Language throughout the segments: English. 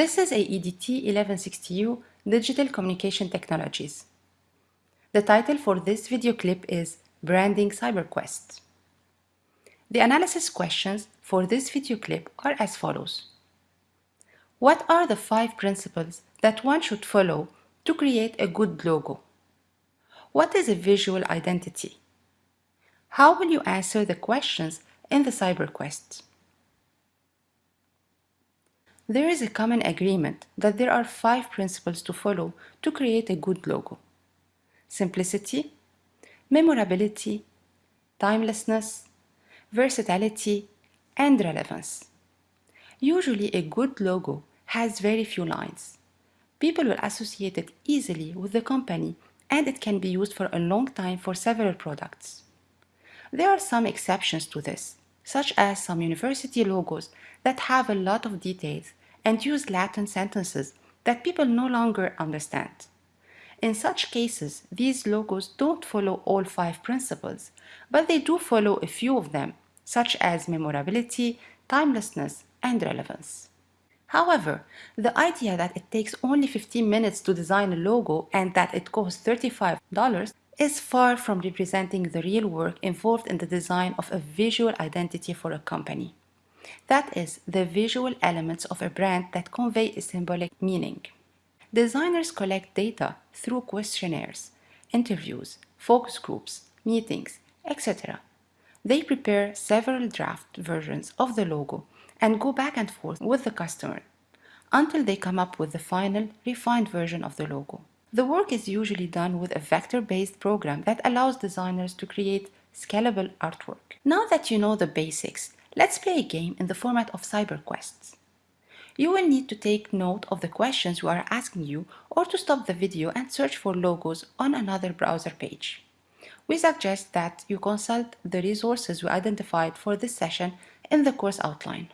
is AEDT 1160U Digital Communication Technologies. The title for this video clip is Branding CyberQuest. The analysis questions for this video clip are as follows. What are the five principles that one should follow to create a good logo? What is a visual identity? How will you answer the questions in the CyberQuest? There is a common agreement that there are five principles to follow to create a good logo. Simplicity, memorability, timelessness, versatility, and relevance. Usually a good logo has very few lines. People will associate it easily with the company and it can be used for a long time for several products. There are some exceptions to this, such as some university logos that have a lot of details and use Latin sentences that people no longer understand. In such cases, these logos don't follow all five principles, but they do follow a few of them, such as memorability, timelessness, and relevance. However, the idea that it takes only 15 minutes to design a logo and that it costs $35 is far from representing the real work involved in the design of a visual identity for a company. That is, the visual elements of a brand that convey a symbolic meaning. Designers collect data through questionnaires, interviews, focus groups, meetings, etc. They prepare several draft versions of the logo and go back and forth with the customer until they come up with the final, refined version of the logo. The work is usually done with a vector-based program that allows designers to create scalable artwork. Now that you know the basics, Let's play a game in the format of CyberQuests. You will need to take note of the questions we are asking you or to stop the video and search for logos on another browser page. We suggest that you consult the resources we identified for this session in the course outline.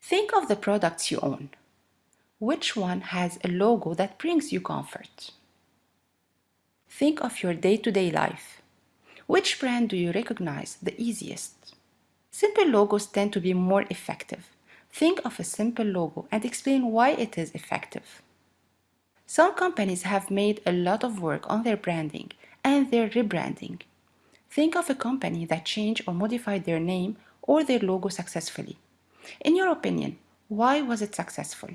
Think of the products you own. Which one has a logo that brings you comfort? Think of your day-to-day -day life. Which brand do you recognize the easiest? Simple logos tend to be more effective. Think of a simple logo and explain why it is effective. Some companies have made a lot of work on their branding and their rebranding. Think of a company that changed or modified their name or their logo successfully. In your opinion, why was it successful?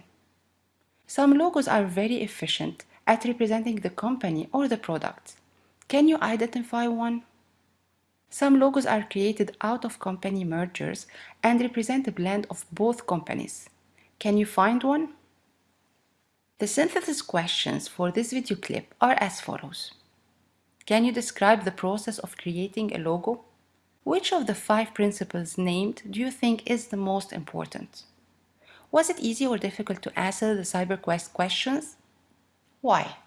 Some logos are very efficient at representing the company or the product. Can you identify one? Some logos are created out of company mergers and represent a blend of both companies. Can you find one? The synthesis questions for this video clip are as follows. Can you describe the process of creating a logo? Which of the five principles named do you think is the most important? Was it easy or difficult to answer the CyberQuest questions? Why?